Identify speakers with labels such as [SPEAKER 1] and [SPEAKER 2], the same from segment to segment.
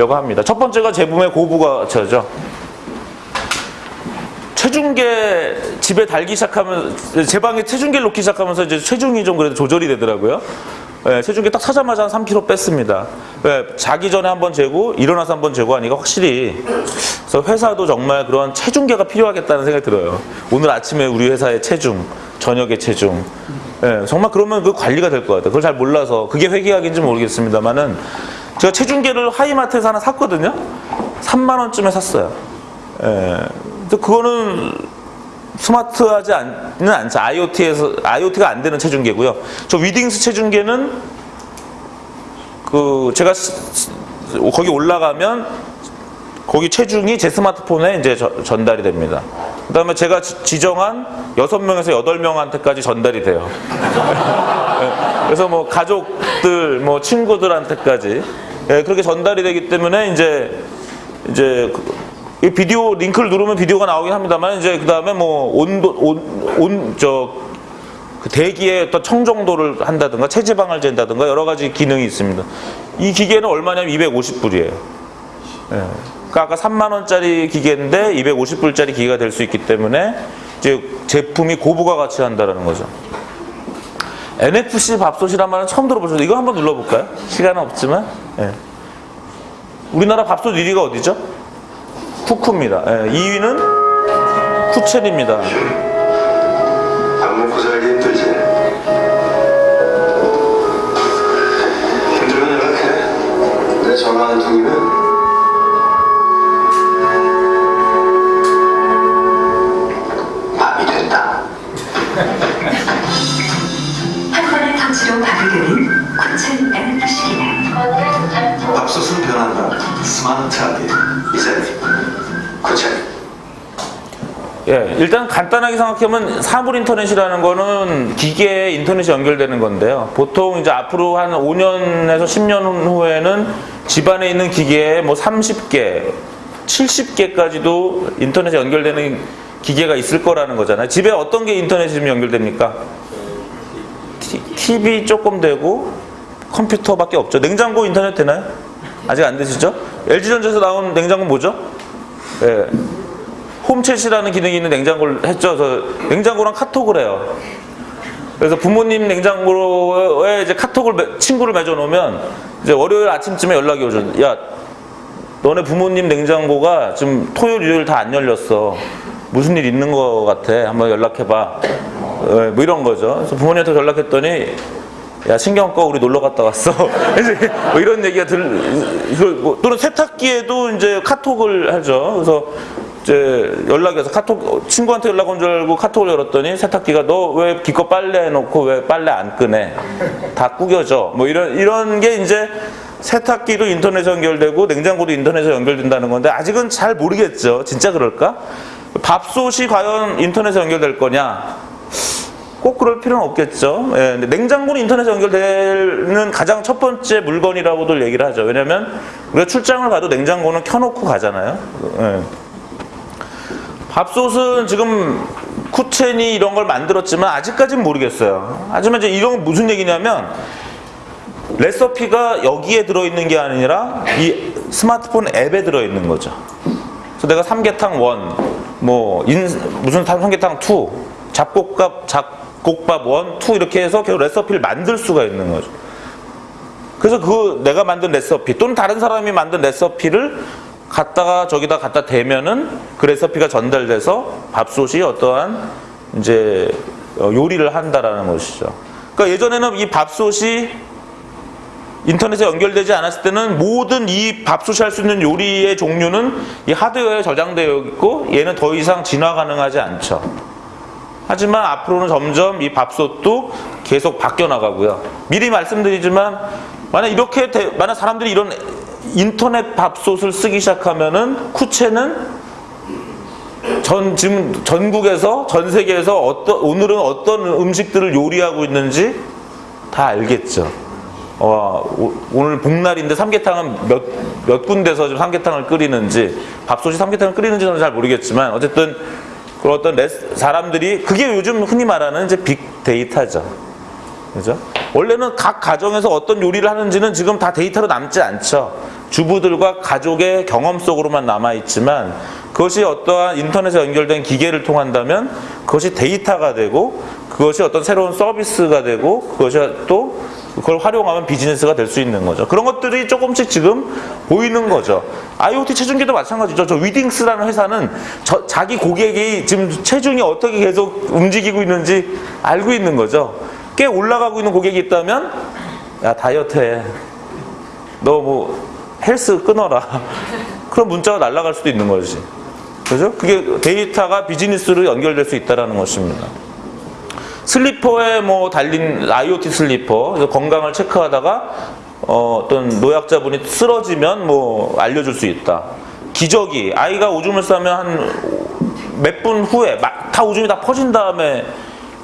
[SPEAKER 1] 드리려고 합니다. 첫 번째가 제품의 고부가처죠. 체중계 집에 달기 시작하면 제 방에 체중계를 놓기 시작하면서 이제 체중이 좀 그래도 조절이 되더라고요. 예, 체중계 딱 사자마자 한 3kg 뺐습니다. 예, 자기 전에 한번 재고 일어나서 한번 재고 하니까 확실히 그래서 회사도 정말 그런 체중계가 필요하겠다는 생각이 들어요. 오늘 아침에 우리 회사의 체중, 저녁의 체중. 예, 정말 그러면 그 관리가 될 것 같아요. 그걸 잘 몰라서 그게 회계학인지 모르겠습니다만은 제가 체중계를 하이마트에서 하나 샀거든요. 3만 원쯤에 샀어요. 예, 근데 그거는 스마트하지 않는 않죠. IoT에서 IoT가 안 되는 체중계고요. 저 위딩스 체중계는 그 제가 거기 올라가면 거기 체중이 제 스마트폰에 이제 저- 전달이 됩니다. 그 다음에 제가 지- 지정한 6명에서 8명한테까지 전달이 돼요. 예, 그래서 뭐 가족들, 뭐 친구들한테까지 예, 그렇게 전달이 되기 때문에 이제 이제 그- 이 비디오 링크를 누르면 비디오가 나오긴 합니다만 이제 그 다음에 뭐 온도 온온저 그 대기의 어떤 청정도를 한다든가 체지방을 잰다든가 여러 가지 기능이 있습니다. 이 기계는 얼마냐면 250불이에요. 그러니까 아까 3만 원짜리 기계인데 250불짜리 기계가 될 수 있기 때문에 이제 제품이 고부가 가치 한다라는 거죠. NFC 밥솥이란 말은 처음 들어보셨죠? 이거 한번 눌러볼까요? 시간은 없지만. 예. 우리나라 밥솥 1위가 어디죠? 쿠쿠입니다. 예, 2위는 쿠첸입니다.
[SPEAKER 2] 밥 먹고 살기 힘들지. 힘들면 연락해. 내 전화 한 통이면
[SPEAKER 1] 예, 일단 간단하게 생각하면 사물 인터넷이라는 거는 기계에 인터넷이 연결되는 건데요. 보통 이제 앞으로 한 5년에서 10년 후에는 집안에 있는 기계에 뭐 30개, 70개까지도 인터넷에 연결되는 기계가 있을 거라는 거잖아요. 집에 어떤 게 인터넷이 좀 연결됩니까? 티- TV 조금 되고 컴퓨터밖에 없죠. 냉장고 인터넷 되나요? 아직 안 되시죠? LG전자에서 나온 냉장고 뭐죠? 예. 홈챗이라는 기능이 있는 냉장고를 했죠. 그래서 냉장고랑 카톡을 해요. 그래서 부모님 냉장고에 이제 카톡을 매- 친구를 맺어 놓으면 이제 월요일 아침쯤에 연락이 오죠. 야, 너네 부모님 냉장고가 지금 토요일, 일요일 다 안 열렸어. 무슨 일 있는 거 같아. 한번 연락해봐. 예, 뭐 이런 거죠. 그래서 부모님한테 연락했더니 야 신경 꺼 우리 놀러 갔다 왔어. 이제 뭐 이런 얘기가 들그 뭐, 또는 세탁기에도 이제 카톡을 하죠. 그래서 이제 연락이 와서 카톡 친구한테 연락 온 줄 알고 카톡을 열었더니 세탁기가 너 왜 기껏 빨래 해놓고 왜 빨래 안 끄네? 다 구겨져. 뭐 이런 이런 게 이제 세탁기도 인터넷에 연결되고 냉장고도 인터넷에 연결된다는 건데 아직은 잘 모르겠죠. 진짜 그럴까? 밥솥이 과연 인터넷에 연결될 거냐? 꼭 그럴 필요는 없겠죠. 예, 근데 냉장고는 인터넷에 연결되는 가장 첫 번째 물건이라고들 얘기를 하죠. 왜냐하면 우리가 출장을 가도 냉장고는 켜놓고 가잖아요. 예. 밥솥은 지금 쿠첸이 이런 걸 만들었지만 아직까지는 모르겠어요. 하지만 이제 이런 건 무슨 얘기냐면 레시피가 여기에 들어있는 게 아니라 이 스마트폰 앱에 들어있는 거죠. 그래서 내가 삼계탕 원, 뭐 인, 무슨 삼계탕 two, 잡곡밥 잡곡밥 one, two 이렇게 해서 계속 레시피를 만들 수가 있는 거죠. 그래서 그 내가 만든 레시피 또는 다른 사람이 만든 레시피를 갖다가 저기다 갖다 대면은 그 레시피가 전달돼서 밥솥이 어떠한 이제 어, 요리를 한다라는 것이죠. 그러니까 예전에는 이 밥솥이 인터넷에 연결되지 않았을 때는 모든 이 밥솥이 할 수 있는 요리의 종류는 이 하드웨어에 저장되어 있고 얘는 더 이상 진화 가능하지 않죠. 하지만 앞으로는 점점 이 밥솥도 계속 바뀌어 나가고요. 미리 말씀드리지만 만약 이렇게 대- 만약 사람들이 이런 인터넷 밥솥을 쓰기 시작하면은 쿠체는 전 지금 전국에서 전 세계에서 어떤 오늘은 어떤 음식들을 요리하고 있는지 다 알겠죠. 어, 오- 오늘 복날인데 삼계탕은 몇, 몇 군데서 지금 삼계탕을 끓이는지 밥솥이 삼계탕을 끓이는지는 잘 모르겠지만 어쨌든 그 어떤 레스- 사람들이 그게 요즘 흔히 말하는 이제 빅데이터죠. 그죠? 원래는 각 가정에서 어떤 요리를 하는지는 지금 다 데이터로 남지 않죠. 주부들과 가족의 경험 속으로만 남아 있지만 그것이 어떠한 인터넷에 연결된 기계를 통한다면 그것이 데이터가 되고 그것이 어떤 새로운 서비스가 되고 그것이 또 그걸 활용하면 비즈니스가 될 수 있는 거죠. 그런 것들이 조금씩 지금 보이는 거죠. IoT 체중계도 마찬가지죠. 저 위딩스라는 회사는 저- 자기 고객이 지금 체중이 어떻게 계속 움직이고 있는지 알고 있는 거죠. 꽤 올라가고 있는 고객이 있다면 야 다이어트 해. 너 뭐 헬스 끊어라. 그런 문자가 날아갈 수도 있는 거지. 그죠? 그게 데이터가 비즈니스로 연결될 수 있다는 것입니다. 슬리퍼에 뭐 달린 IoT 슬리퍼 건강을 체크하다가 어, 어떤 노약자분이 쓰러지면 뭐 알려줄 수 있다. 기저귀 아이가 오줌을 싸면 한 몇 분 후에 막다 오줌이 다 퍼진 다음에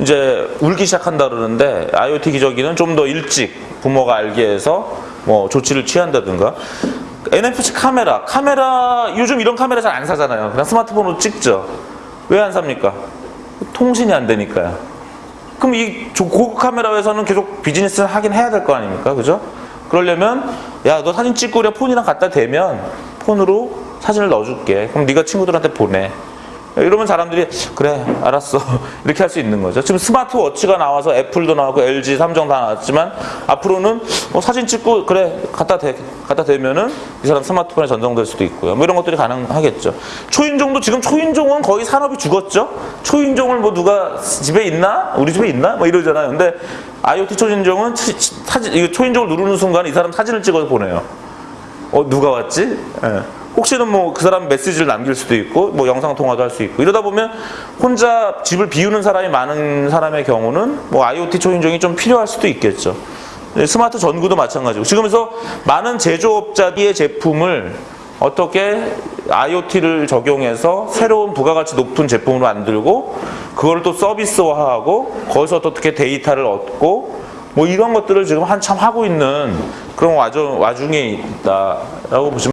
[SPEAKER 1] 이제 울기 시작한다 그러는데 IoT 기저귀는 좀 더 일찍 부모가 알게 해서 뭐 조치를 취한다든가 NFC 카메라 카메라 요즘 이런 카메라 잘 안 사잖아요. 그냥 스마트폰으로 찍죠. 왜 안 삽니까? 통신이 안 되니까요. 그럼 이 조- 고급 카메라 회사는 계속 비즈니스를 하긴 해야 될 거 아닙니까? 그죠? 그러려면 야 너 사진 찍고 그래 폰이랑 갖다 대면 폰으로 사진을 넣어줄게. 그럼 네가 친구들한테 보내. 이러면 사람들이 그래 알았어 이렇게 할 수 있는 거죠. 지금 스마트워치가 나와서 애플도 나오고 LG, 삼성 다 나왔지만 앞으로는 뭐 사진 찍고 그래 갖다 대 갖다 대면은 이 사람 스마트폰에 전송될 수도 있고요. 뭐 이런 것들이 가능하겠죠. 초인종도 지금 초인종은 거의 산업이 죽었죠. 초인종을 뭐 누가 집에 있나 우리 집에 있나 뭐 이러잖아요. 근데 IoT 초인종은 사진 초인종을 누르는 순간 이 사람 사진을 찍어서 보내요. 어 누가 왔지? 예. 혹시는 뭐 그 사람 메시지를 남길 수도 있고 뭐 영상 통화도 할 수 있고 이러다 보면 혼자 집을 비우는 사람이 많은 사람의 경우는 뭐 IoT 초인종이 좀 필요할 수도 있겠죠. 네, 스마트 전구도 마찬가지고 지금에서 많은 제조업자의 제품을 어떻게 IoT를 적용해서 새로운 부가가치 높은 제품으로 만들고 그걸 또 서비스화하고 거기서 또 어떻게 데이터를 얻고 뭐 이런 것들을 지금 한참 하고 있는 그런 와중, 와중에 있다라고 보시면